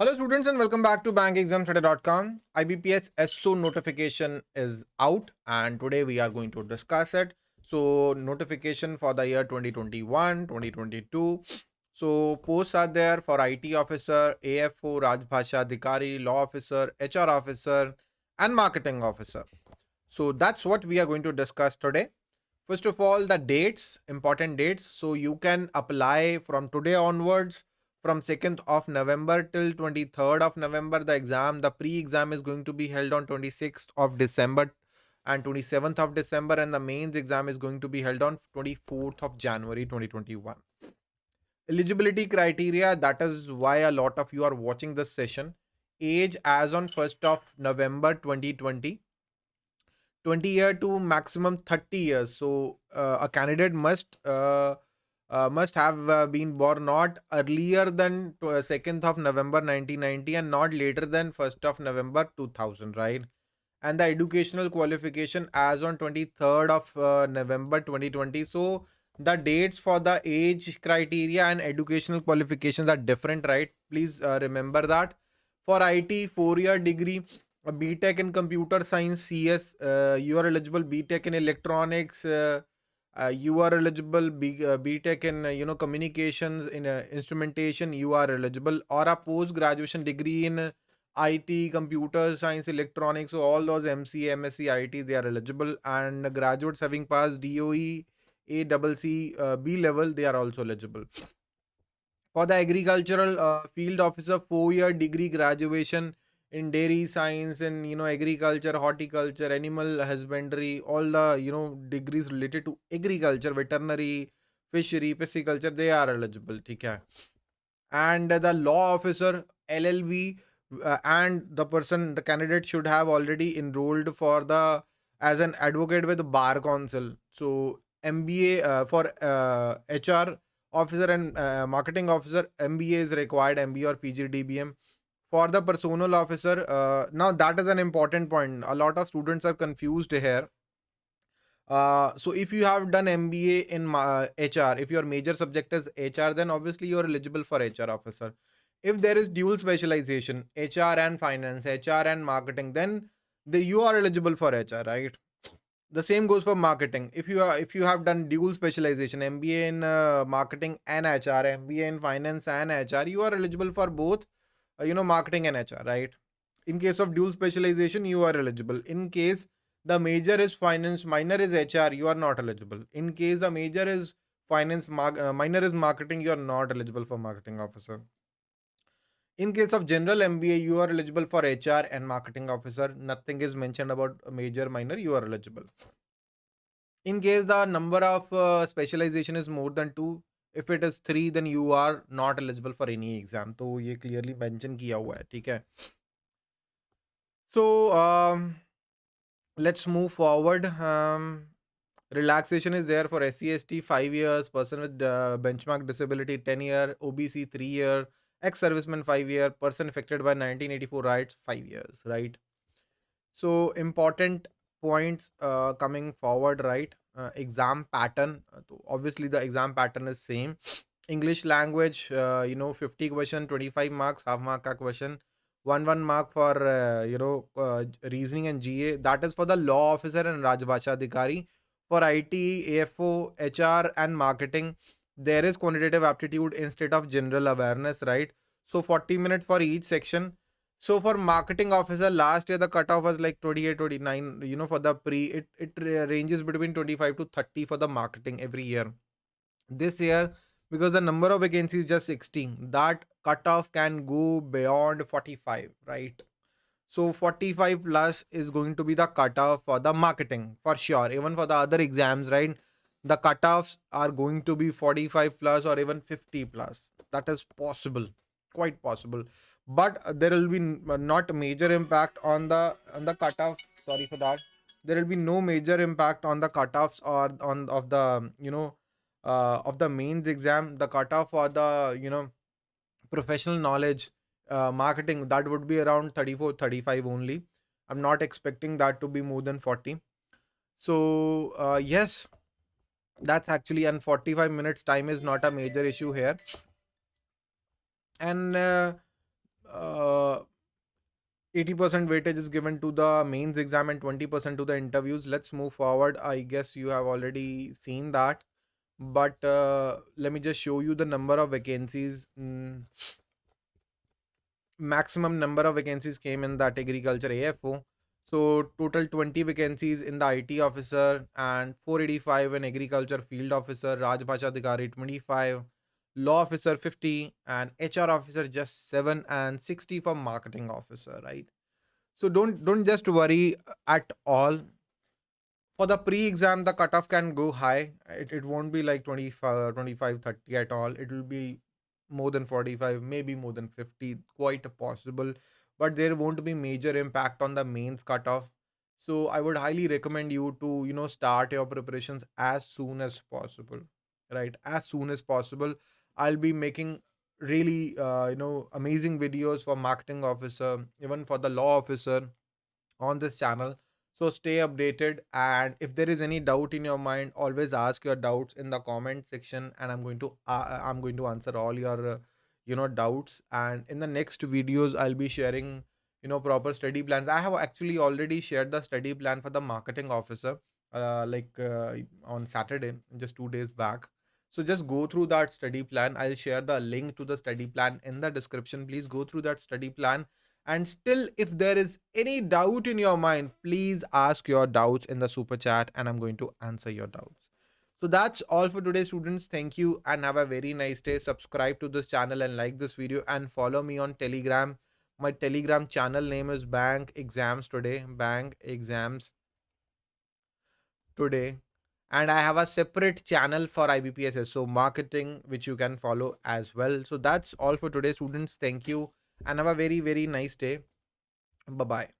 Hello students and welcome back to bankexamstoday.com. IBPS SO notification is out and today we are going to discuss it. So notification for the year 2021, 2022. So posts are there for IT officer, AFO, Rajbhasha Adhikari, law officer, HR officer and marketing officer. So that's what we are going to discuss today. First of all, the dates, important dates. So you can apply from today onwards from 2nd of November till 23rd of November. The exam, the pre-exam is going to be held on 26th of December and 27th of December and the mains exam is going to be held on 24th of January 2021. Eligibility criteria, that is why a lot of you are watching this session. Age as on 1st of November 2020. 20 year to maximum 30 years. So uh, a candidate must uh, uh, must have uh, been born not earlier than 2nd uh, of November 1990 and not later than 1st of November 2000, right? And the educational qualification as on 23rd of uh, November 2020. So the dates for the age criteria and educational qualifications are different, right? Please uh, remember that. For IT, four-year degree, BTech in computer science, CS, you are eligible. BTech in electronics, uh, you are eligible B, uh, btech in uh, you know communications in uh, instrumentation you are eligible. Or a post graduation degree in it computer science electronics so all those mc msc it they are eligible. And graduates having passed doe a double c uh, b level they are also eligible. For the agricultural uh, field officer four year degree graduation in dairy science and you know agriculture horticulture animal husbandry all the you know degrees related to agriculture veterinary fishery pisciculture they are eligible okay and the law officer llb uh, and the person the candidate should have already enrolled for the as an advocate with bar council. So mba uh, for uh, hr officer and uh, marketing officer mba is required mba or pgdbm for the personal officer uh, now that is an important point. A lot of students are confused here. Uh, so if you have done mba in uh, hr if your major subject is hr then obviously you are eligible for hr officer. If there is dual specialization hr and finance hr and marketing then the, you are eligible for hr right? The same goes for marketing. If you are if you have done dual specialization mba in uh, marketing and hr mba in finance and hr you are eligible for both uh, you know marketing and hr right? In case of dual specialization you are eligible. In case the major is finance minor is hr you are not eligible. In case the major is finance uh, minor is marketing you are not eligible for marketing officer. In case of general mba you are eligible for hr and marketing officer. Nothing is mentioned about major minor you are eligible. In case the number of uh, specialization is more than two if it is three then you are not eligible for any exam तो ये clearly mention किया हुआ है ठीक है so um, let's move forward um, relaxation is there for SCST 5 years person with uh, benchmark disability 10 year OBC 3 year ex serviceman 5 year person affected by 1984 rights 5 years right so important points uh, coming forward right uh, Exam pattern तो obviously the exam pattern is same English language you know fifty question twenty five marks half mark का question one one mark for you know reasoning and G A that is for the law officer and Rajbhasha Adhikari for I T F O H R and marketing there is quantitative aptitude in instead of general awareness right so forty minute for each section so for marketing officer, last year the cutoff was like 28, 29. You know, for the pre, it, it ranges between 25 to 30 for the marketing every year. This year, because the number of vacancies is just 16, that cutoff can go beyond 45, right? So 45 plus is going to be the cutoff for the marketing for sure. Even for the other exams, right? The cutoffs are going to be 45 plus or even 50 plus. That is possible, quite possible but there will be uh, not major impact on the on the cutoff. Sorry for that. There will be no major impact on the cutoffs or on of the you know uh, of the mains exam. The cutoff for the you know professional knowledge uh, marketing that would be around 34 35 only. I'm not expecting that to be more than 40 so uh, yes that's actually and 45 minutes time is not a major issue here. And uh, uh, 80% weightage is given to the mains exam and 20% to the interviews. Let's move forward. I guess you have already seen that. But uh, let me just show you the number of vacancies. Mm, maximum number of vacancies came in that agriculture AFO. So total 20 vacancies in the IT officer and 485 in agriculture field officer, Rajbhasha Adhikari 25, law officer 50 and hr officer just 7 and 60 for marketing officer right? So don't don't just worry at all. For the pre-exam the cutoff can go high. It, it won't be like 25 25 30 at all. It will be more than 45 maybe more than 50 quite possible. But there won't be major impact on the mains cutoff. So i would highly recommend you to you know start your preparations as soon as possible right? As soon as possible i'll be making really uh, you know amazing videos for marketing officer even for the law officer on this channel. So stay updated and if there is any doubt in your mind always ask your doubts in the comment section and i'm going to uh, i'm going to answer all your uh, you know doubts. And in the next videos i'll be sharing you know proper study plans. I have actually already shared the study plan for the marketing officer uh, like uh, on saturday just 2 days back so just go through that study plan i'll share the link to the study plan in the description please go through that study plan and still, if there is any doubt in your mind, please ask your doubts in the super chat and I'm going to answer your doubts. So that's all for today, students. Thank you and have a very nice day. Subscribe to this channel and like this video and follow me on Telegram. My Telegram channel name is Bank Exams Today. Bank Exams Today. And I have a separate channel for IBPS SO marketing, which you can follow as well. So that's all for today, students. Thank you and have a very, very nice day. Bye bye.